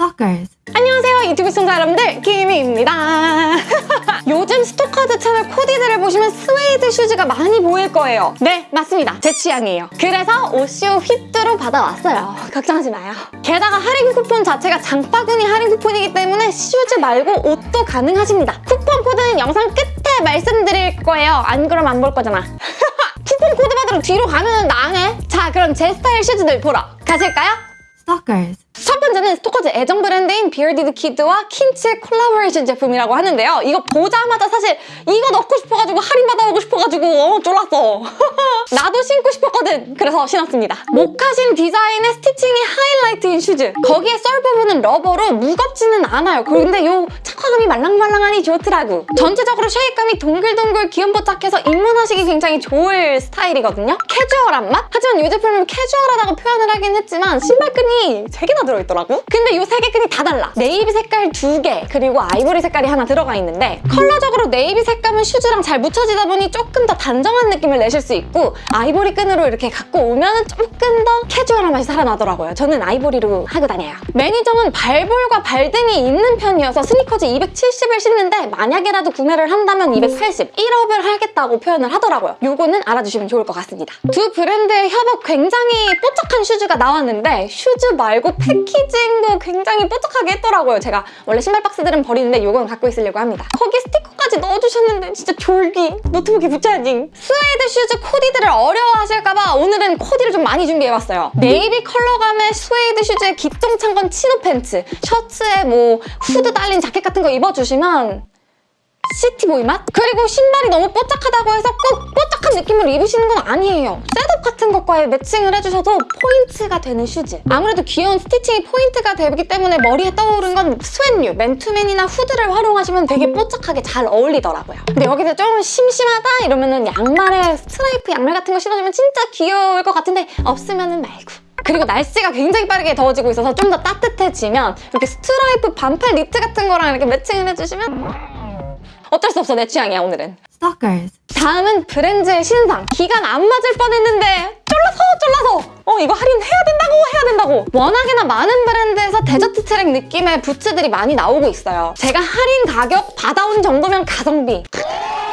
Stalkers. 안녕하세요 유튜브 시청자 여러분들 김희입니다. 요즘 스토커즈 채널 코디들을 보시면 스웨이드 슈즈가 많이 보일 거예요. 네 맞습니다. 제 취향이에요. 그래서 오쇼 휘뚜루 받아왔어요. 걱정하지 마요. 게다가 할인 쿠폰 자체가 장바구니 할인 쿠폰이기 때문에 슈즈 말고 옷도 가능하십니다. 쿠폰 코드는 영상 끝에 말씀드릴 거예요. 안 그러면 안볼 거잖아. 쿠폰 코드 받으러 뒤로 가면 나네. 자 그럼 제 스타일 슈즈들 보러 가실까요? Stalkers. 첫 번째는 스토커즈 애정 브랜드인 비어디드 키드와 킨츠의 콜라보레이션 제품이라고 하는데요. 이거 보자마자 사실 이거 넣고 싶어가지고 할인 받아보고 싶어가지고 어, 쫄랐어. 나도 신고 싶었거든. 그래서 신었습니다. 모카신 디자인의 stitching이 하이라이트인 슈즈. 거기에 sole 부분은 rubber로 무겁지는 않아요. 근데 요 착화감이 말랑말랑하니 좋더라고. 전체적으로 shape감이 동글동글 귀염뽀짝해서 입문하시기 굉장히 좋을 스타일이거든요. 캐주얼한 맛? 하지만 이 제품은 캐주얼하다고 표현을 하긴 했지만 신발끈이 3개나 들어있더라고? 근데 이 세 개 끈이 다 달라. 네이비 색깔 두 개, 그리고 아이보리 색깔이 하나 들어가 있는데 컬러적으로 네이비 색감은 슈즈랑 잘 묻혀지다 보니 조금 더 단정한 느낌을 내실 수 있고 아이보리 끈으로 이렇게 갖고 오면 조금 더 캐주얼한 맛이 살아나더라고요. 저는 아이보리로 하고 다녀요. 매니저는 발볼과 발등이 있는 편이어서 스니커즈 270을 신는데 만약에라도 구매를 한다면 280, 1 up을 하겠다고 표현을 하더라고요. 요거는 알아주시면 좋을 것 같습니다. 두 브랜드의 협업 굉장히 뽀짝한 슈즈가 나왔는데 슈즈 말고 packaging도 굉장히 뽀짝하게 했더라고요. 제가 원래 신발 박스들은 버리는데 요건 갖고 있으려고 합니다. 거기 스티커까지 넣어주셨는데 진짜 졸귀. 노트북에 붙여야지. 스웨이드 슈즈 코디들을 어려워하실까봐 오늘은 코디를 좀 많이 준비해봤어요. 네이비 컬러감의 스웨이드 슈즈에 기똥찬 건 chino pants, 셔츠에 뭐 후드 달린 자켓 같은 거 입어주시면 city boy 맛? 그리고 신발이 너무 뽀짝하다고 해서 꼭 뽀짝한 느낌을 입으시는 건 아니에요. setup 같은 것과 matching을 해주셔도 포인트가 되는 슈즈. 아무래도 귀여운 stitching이 포인트가 되기 때문에 머리에 떠오른 건 스웨뉴, 맨투맨이나 후드를 활용하시면 되게 뽀짝하게 잘 어울리더라고요. 근데 여기서 좀 심심하다 이러면 은 양말에 스트라이프 양말 같은 거 신어주면 진짜 귀여울 것 같은데 없으면 은 말고. 그리고 날씨가 굉장히 빠르게 더워지고 있어서 좀 더 따뜻해지면 이렇게 스트라이프 반팔 니트 같은 거랑 이렇게 matching을 해주시면 어쩔 수 없어 내 취향이야 오늘은. Stalkers. 다음은 브랜드의 신상. 기간 안 맞을 뻔했는데 쫄라서 쫄라서! 어 이거 할인해야 된다고 해야 된다고! 워낙에나 많은 브랜드에서 desert trek 느낌의 부츠들이 많이 나오고 있어요. 제가 할인 가격 받아온 정도면 가성비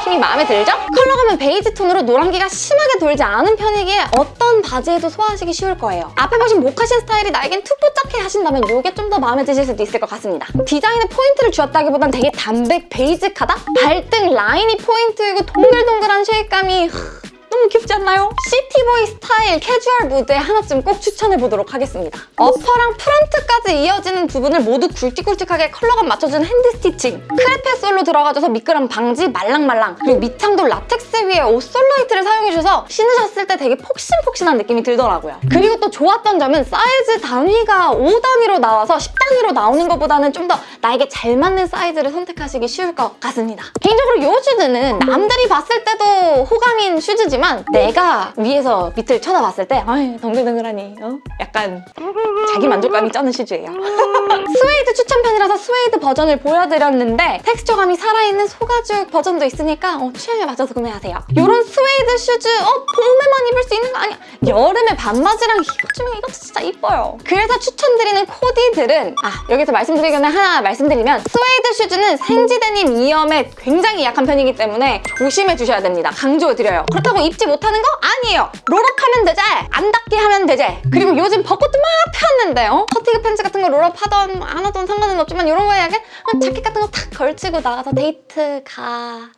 힘이 마음에 들죠? 컬러 감은 베이지 톤으로 노란기가 심하게 돌지 않은 편이기에 어떤 바지에도 소화하시기 쉬울 거예요. 앞에 보신 모카신 스타일이 나에겐 too 뽀짝해 하신다면 이게 좀 더 마음에 드실 수도 있을 것 같습니다. 디자인에 포인트를 주었다기보단 되게 담백 베이직하다? 발등 라인이 포인트이고 동글동글한 shape감이 너무 귀엽지 않나요? city boy 스타일 캐주얼 무드에 하나쯤 꼭 추천해보도록 하겠습니다. upper랑 프런트까지 이어지는 부분을 모두 굵직굵직하게 컬러감 맞춰준 hand stitching crepe sole로 들어가줘서 미끄럼 방지 말랑말랑 그리고 밑창도 라텍스 위에 Ortholite를 사용해주셔서 신으셨을 때 되게 폭신폭신한 느낌이 들더라고요. 그리고 또 좋았던 점은 사이즈 단위가 5단위로 나와서 10단위로 나오는 것보다는 좀 더 나에게 잘 맞는 사이즈를 선택하시기 쉬울 것 같습니다. 개인적으로 이 슈즈는 남들이 봤을 때도 호감인 슈즈지만 내가 위에서 밑을 쳐다봤을 때 아이 동글동글하니 어? 약간 자기 만족감이 쩌는 슈즈예요. 스웨이드 추천편이라서 스웨이드 버전을 보여드렸는데 텍스처감이 살아있는 소가죽 버전도 있으니까 어, 취향에 맞춰서 구매하세요. 이런 스웨이드 슈즈 어 봄에만 입을 수 있는 거 아니야? 여름에 반바지랑 입어주면 이것도 진짜 이뻐요. 그래서 추천드리는 코디들은 아 여기서 말씀드리기 전에 하나 말씀드리면 스웨이드 슈즈는 생지데님 이염에 굉장히 약한 편이기 때문에 조심해 주셔야 됩니다. 강조드려요. 그렇다고 입지 못하는 거 아니에요. roll up하면 되지. 안 닿게 하면 되지. 그리고 요즘 벚꽃도 막 폈는데 어? fatigue 팬츠 같은 거 roll up 하던 안 하던 상관은 없지만 이런 거에 약간 자켓 같은 거 탁 걸치고 나가서 데이트 가.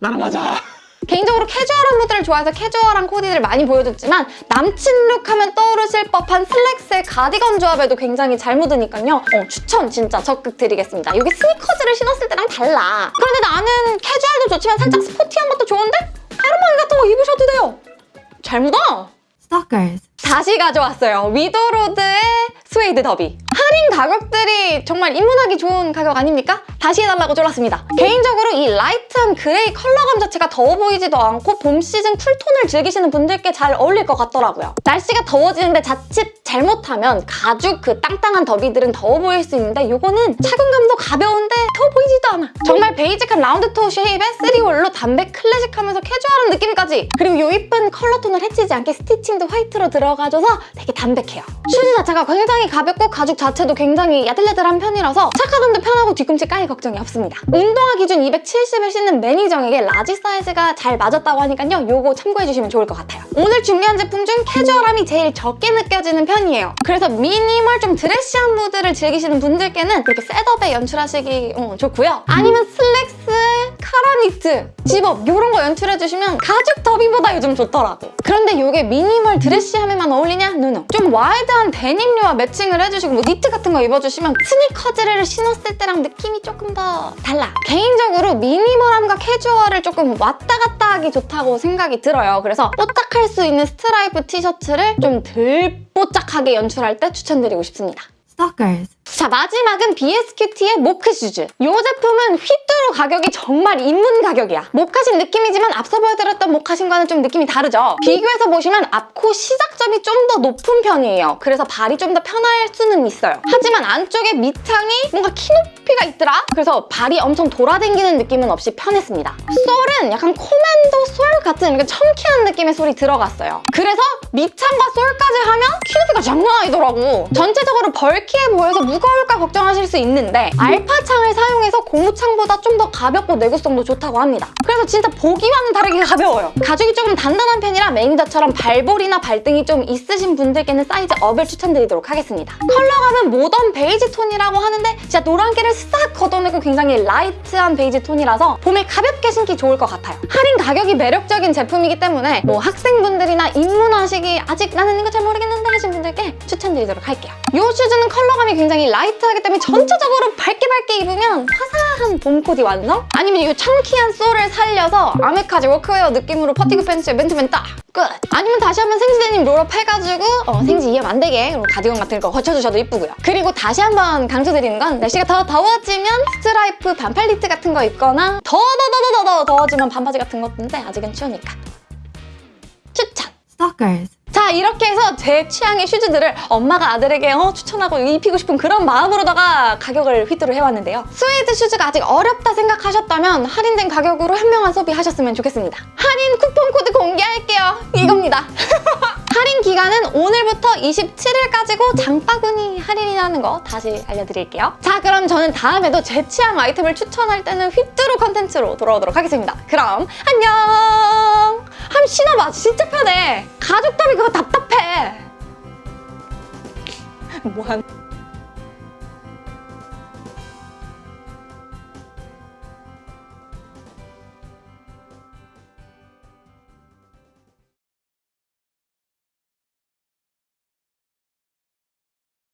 나랑 맞아. 개인적으로 캐주얼한 무드를 좋아해서 캐주얼한 코디를 많이 보여줬지만 남친 룩 하면 떠오르실 법한 슬랙스의 가디건 조합에도 굉장히 잘 묻으니까요. 어, 추천 진짜 적극 드리겠습니다. 이게 스니커즈를 신었을 때랑 달라. 그런데 나는 캐주얼도 좋지만 살짝 스포티한 것도 좋은데 헤르만 같은 거 입으셔도 돼요. 잘 묻어! Stalkers. 다시 가져왔어요. 위도로드의 스웨이드 더비. 할인 가격들이 정말 입문하기 좋은 가격 아닙니까? 다시 해달라고 졸랐습니다. 개인적으로 이 라이트한 그레이 컬러감 자체가 더워 보이지도 않고 봄 시즌 쿨톤을 즐기시는 분들께 잘 어울릴 것 같더라고요. 날씨가 더워지는데 자칫 잘못하면 가죽 그 땅땅한 더비들은 더워 보일 수 있는데 이거는 착용감도 가벼운데 더워 보이지도 않아. 정말 베이직한 round toe shape에 3 hole로 담백 클래식하면서 캐주얼한 느낌까지 그리고 이 이쁜 컬러톤을 해치지 않게 stitching도 화이트로 들어가줘서 되게 담백해요. 슈즈 자체가 굉장히 가볍고 가죽 자체도 굉장히 야들야들한 편이라서 착화하는데 편하고 뒤꿈치 까일 걱정이 없습니다. 운동화 기준 270을 신는 매니정에게 large 사이즈가 잘 맞았다고 하니까요. 요거 참고해주시면 좋을 것 같아요. 오늘 준비한 제품 중 캐주얼함이 제일 적게 느껴지는 편이에요. 그래서 미니멀 좀 드레시한 무드를 즐기시는 분들께는 이렇게 setup에 연출하시기 어, 좋고요. 아니면 슬랙스, 카라니트, 집업 이런 거 연출해주시면 가죽 더비보다 요즘 좋더라고. 그런데 이게 미니멀 드레시함에만 어울리냐? no no. 좀 와이드한 데님류와 매칭을 해주시고 뭐 니트 같은 거 입어주시면 스니커즈를 신었을 때랑 느낌이 조금 더 달라. 개인적으로 미니멀함과 캐주얼을 조금 왔다 갔다 하기 좋다고 생각이 들어요. 그래서 뽀짝할 수 있는 스트라이프 티셔츠를 좀 덜 뽀짝하게 연출할 때 추천드리고 싶습니다. Stalkers. 자 마지막은 BSQT의 모크 슈즈. 이 제품은 휘뚜루 가격이 정말 입문 가격이야. 모카신 느낌이지만 앞서 보여드렸던 모카신과는 좀 느낌이 다르죠? 비교해서 보시면 앞코 시작점이 좀 더 높은 편이에요. 그래서 발이 좀 더 편할 수는 있어요. 하지만 안쪽에 밑창이 뭔가 키 높이가 있더라? 그래서 발이 엄청 돌아다니는 느낌은 없이 편했습니다. sole은 약간 commando sole 같은 이렇게 chunky한 느낌의 sole이 들어갔어요. 그래서 밑창과 sole까지 하면 키 높이가 장난 아니더라고. 전체적으로 bulky해 보여서 무거울까 걱정하실 수 있는데 알파창을 사용해서 고무창보다 좀 더 가볍고 내구성도 좋다고 합니다. 그래서 진짜 보기와는 다르게 가벼워요. 가죽이 조금 단단한 편이라 매니저처럼 발볼이나 발등이 좀 있으신 분들께는 사이즈 업을 추천드리도록 하겠습니다. 컬러감은 모던 베이지 톤이라고 하는데 진짜 노란기를 싹 걷어내고 굉장히 라이트한 베이지 톤이라서 봄에 가볍게 신기 좋을 것 같아요. 할인 가격이 매력적인 제품이기 때문에 뭐 학생분들이나 입문하시기 아직 나는 이거 잘 모르겠는데 하신 분들께 추천드리도록 할게요. 이 슈즈는 컬러 감이 굉장히 라이트하기 때문에 전체적으로 밝게 밝게 입으면 화사한 봄 코디 완성? 아니면 이 chunky한 sole을 살려서 아메카지 워크웨어 느낌으로 fatigue 팬츠에 맨투맨 딱! 끝! 아니면 다시 한번 생지데님 roll up 해가지고 어, 생지 이염 안 되게 가디건 같은 거 걸쳐주셔도 이쁘고요. 그리고 다시 한번 강조드리는 건 날씨가 더 더워지면 스트라이프 반팔 니트 같은 거 입거나 더더더더더 더워지면 반바지 같은 것인데 아직은 추우니까 추천! Stalkers. 자 이렇게 해서 제 취향의 슈즈들을 엄마가 아들에게 어, 추천하고 입히고 싶은 그런 마음으로다가 가격을 휘뚜루 해왔는데요. 스웨이드 슈즈가 아직 어렵다 생각하셨다면 할인된 가격으로 현명한 소비하셨으면 좋겠습니다. 할인 쿠폰 코드 공개할게요. 이겁니다. 할인 기간은 오늘부터 27일까지고 장바구니 할인이라는 거 다시 알려드릴게요. 자 그럼 저는 다음에도 제 취향 아이템을 추천할 때는 휘뚜루 컨텐츠로 돌아오도록 하겠습니다. 그럼 안녕! 한번 신어봐. 진짜 편해. 가죽 더비 그거 답답해. 뭐한